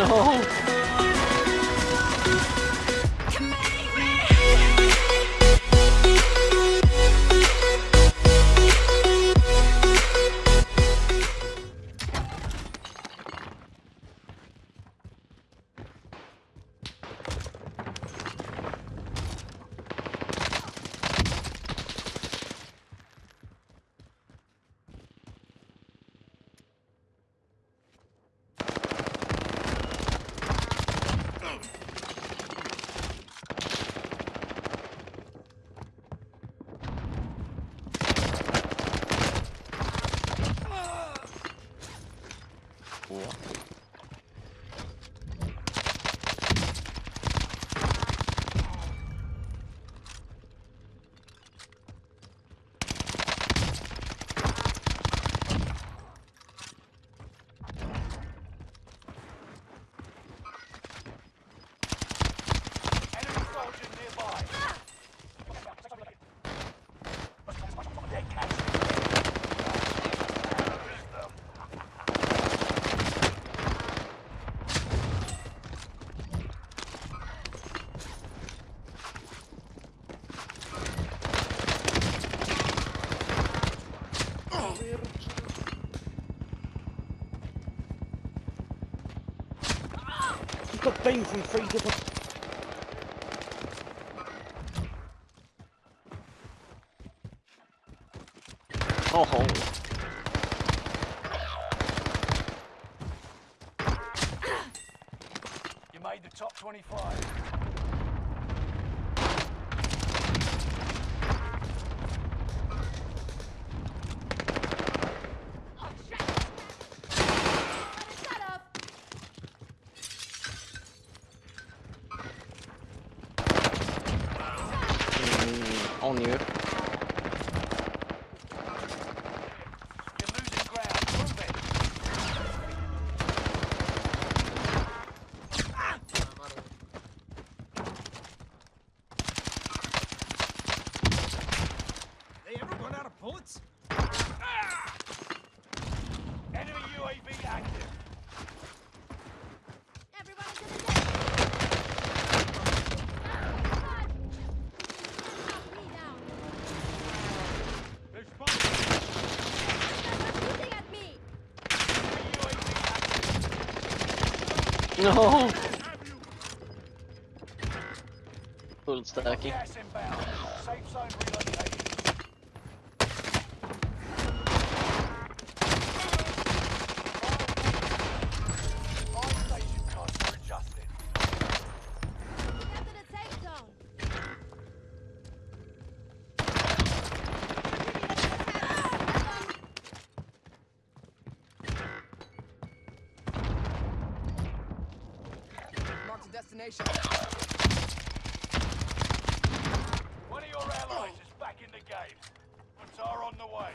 No. 뭐야? Got beam from three different. Oh. You made the top 25. On you. No. Full stacking. Destination. One of your allies is back in the game. Qatar on the way.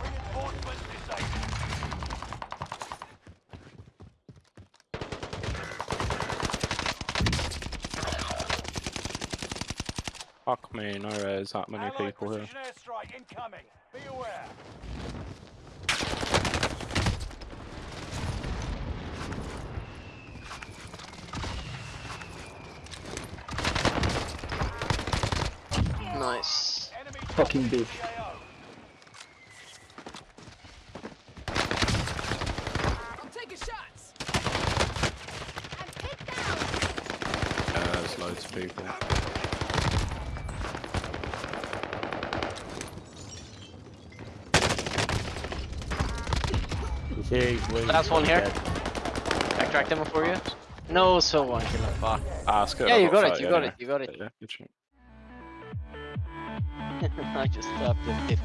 Reinforcements disabled. Fuck me, no there's that many Allied people here. airstrike incoming. Be aware. Nice. Fucking dropping big. CAO. I'm taking shots. I'm hit down! Yeah, there's loads of people. Last one here. Extract him for you. No, so one killer. Fuck. Ah, it's good. Yeah, I you got it. fight You got anyway. it. You got it. Yeah, good shit. I just stopped it.